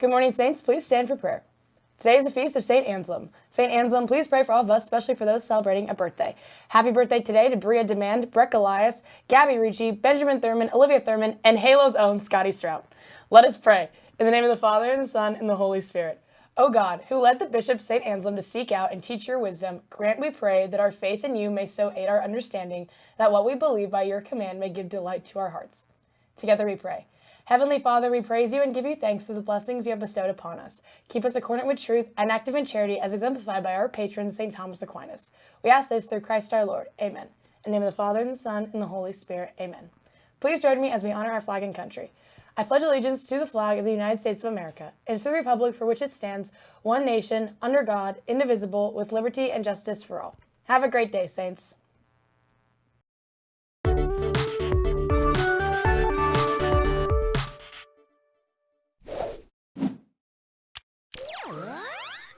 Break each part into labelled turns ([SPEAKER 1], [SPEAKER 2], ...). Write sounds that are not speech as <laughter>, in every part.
[SPEAKER 1] Good morning, Saints. Please stand for prayer. Today is the feast of St. Anselm. St. Anselm, please pray for all of us, especially for those celebrating a birthday. Happy birthday today to Bria Demand, Breck Elias, Gabby Ricci, Benjamin Thurman, Olivia Thurman, and Halo's own Scotty Strout. Let us pray. In the name of the Father, and the Son, and the Holy Spirit. O God, who led the Bishop St. Anselm to seek out and teach your wisdom, grant, we pray, that our faith in you may so aid our understanding, that what we believe by your command may give delight to our hearts. Together we pray. Heavenly Father, we praise you and give you thanks for the blessings you have bestowed upon us. Keep us accordant with truth and active in charity as exemplified by our patron, St. Thomas Aquinas. We ask this through Christ our Lord. Amen. In the name of the Father, and the Son, and the Holy Spirit. Amen. Please join me as we honor our flag and country. I pledge allegiance to the flag of the United States of America and to the republic for which it stands, one nation, under God, indivisible, with liberty and justice for all. Have a great day, Saints.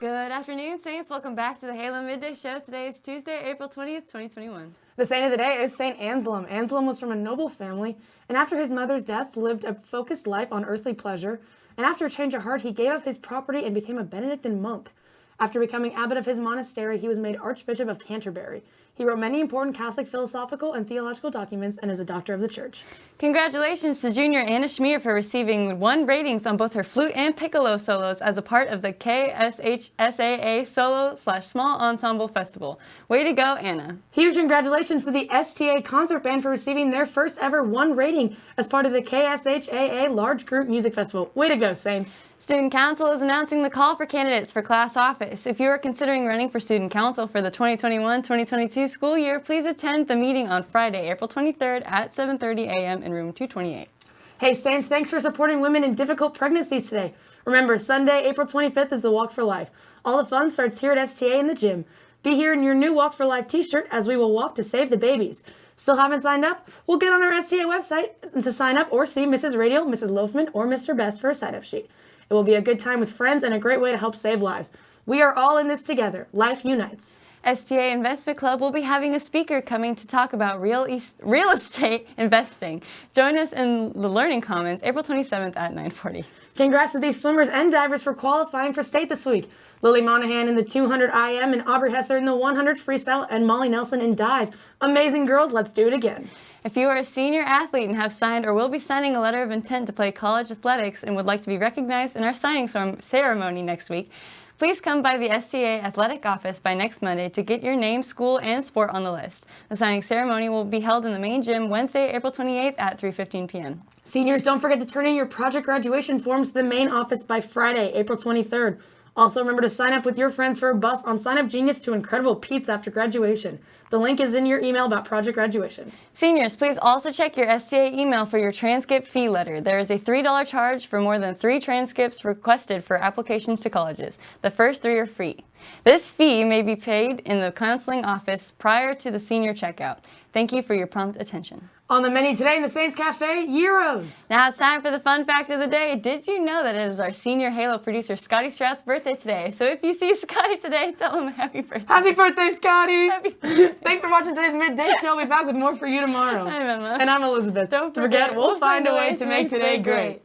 [SPEAKER 2] Good afternoon, Saints. Welcome back to the Halo Midday Show. Today is Tuesday, April 20th, 2021.
[SPEAKER 1] The saint of the day is Saint Anselm. Anselm was from a noble family, and after his mother's death, lived a focused life on earthly pleasure. And after a change of heart, he gave up his property and became a Benedictine monk. After becoming abbot of his monastery, he was made Archbishop of Canterbury. He wrote many important Catholic philosophical and theological documents and is a doctor of the church.
[SPEAKER 2] Congratulations to junior Anna Schmier for receiving one ratings on both her flute and piccolo solos as a part of the KSHSAA Solo slash Small Ensemble Festival. Way to go, Anna.
[SPEAKER 1] Huge congratulations to the STA Concert Band for receiving their first ever one rating as part of the KSHSAA Large Group Music Festival. Way to go, Saints.
[SPEAKER 2] Student Council is announcing the call for candidates for class office. If you are considering running for Student Council for the 2021-2022 school year, please attend the meeting on Friday, April 23rd at 7.30 a.m. in room 228.
[SPEAKER 1] Hey Saints, thanks for supporting women in difficult pregnancies today. Remember, Sunday, April 25th is the Walk for Life. All the fun starts here at STA in the gym. Be here in your new Walk for Life t-shirt as we will walk to save the babies. Still haven't signed up? We'll get on our STA website to sign up or see Mrs. Radial, Mrs. Loafman, or Mr. Best for a sign-up sheet. It will be a good time with friends and a great way to help save lives. We are all in this together. Life unites.
[SPEAKER 2] STA Investment Club will be having a speaker coming to talk about real, real <laughs> estate investing. Join us in the Learning Commons April 27th at 940.
[SPEAKER 1] Congrats to these swimmers and divers for qualifying for state this week. Lily Monahan in the 200 IM and Aubrey Hesser in the 100 freestyle and Molly Nelson in dive. Amazing girls, let's do it again.
[SPEAKER 2] If you are a senior athlete and have signed or will be signing a letter of intent to play college athletics and would like to be recognized in our signing ceremony next week, Please come by the STA Athletic Office by next Monday to get your name, school, and sport on the list. The signing ceremony will be held in the main gym Wednesday, April 28th at 3.15 p.m.
[SPEAKER 1] Seniors, don't forget to turn in your project graduation forms to the main office by Friday, April 23rd. Also, remember to sign up with your friends for a bus on Sign Up Genius to incredible pizza after graduation. The link is in your email about project graduation.
[SPEAKER 2] Seniors, please also check your STA email for your transcript fee letter. There is a $3 charge for more than three transcripts requested for applications to colleges. The first three are free. This fee may be paid in the counseling office prior to the senior checkout. Thank you for your prompt attention.
[SPEAKER 1] On the menu today in the Saints Cafe, gyros.
[SPEAKER 2] Now it's time for the fun fact of the day. Did you know that it is our senior Halo producer Scotty Strout's birthday today? So if you see <laughs> Scotty today, tell him happy birthday.
[SPEAKER 1] Happy birthday, Scotty. <laughs> Happy Thanks for watching today's Midday Show. We'll be back with more for you tomorrow. <laughs>
[SPEAKER 2] I'm Emma.
[SPEAKER 1] And I'm Elizabeth.
[SPEAKER 2] Don't forget,
[SPEAKER 1] we'll, we'll find, find, a way, way to make today great. great.